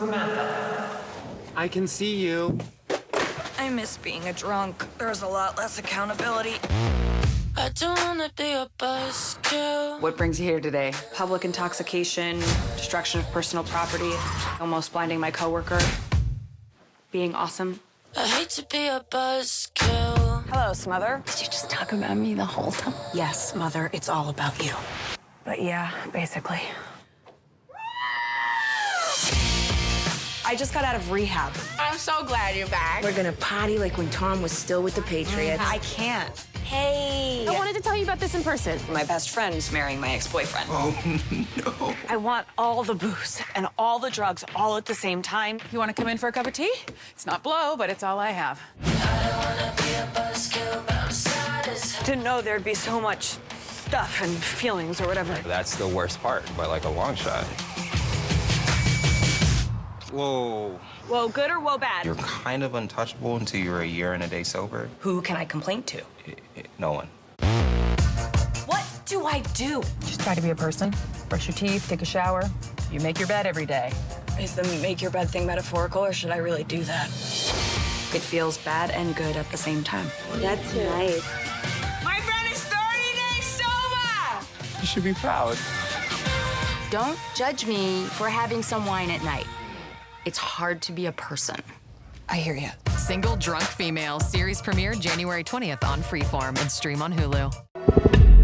Samantha. I can see you. I miss being a drunk. There's a lot less accountability. I don't wanna be a buzzkill. What brings you here today? Public intoxication, destruction of personal property, almost blinding my coworker, being awesome. I hate to be a buzzkill. Hello, Smother. Did you just talk about me the whole time? Yes, Mother, it's all about you. But yeah, basically. I just got out of rehab. I'm so glad you're back. We're gonna party like when Tom was still with the Patriots. I can't. Hey! I wanted to tell you about this in person. My best friend's marrying my ex-boyfriend. Oh, no. I want all the booze and all the drugs all at the same time. You want to come in for a cup of tea? It's not blow, but it's all I have. Didn't know there'd be so much stuff and feelings or whatever. That's the worst part, by like a long shot. Whoa. Whoa, good or whoa, bad? You're kind of untouchable until you're a year and a day sober. Who can I complain to? I- I- No one. What do I do? Just try to be a person. Brush your teeth, take a shower. You make your bed every day. Is the make your bed thing metaphorical or should I really do that? It feels bad and good at the same time. That's nice. My friend is 30 days sober! You should be proud. Don't judge me for having some wine at night. It's hard to be a person. I hear you. Single Drunk Female series premiere January 20th on Freeform and stream on Hulu.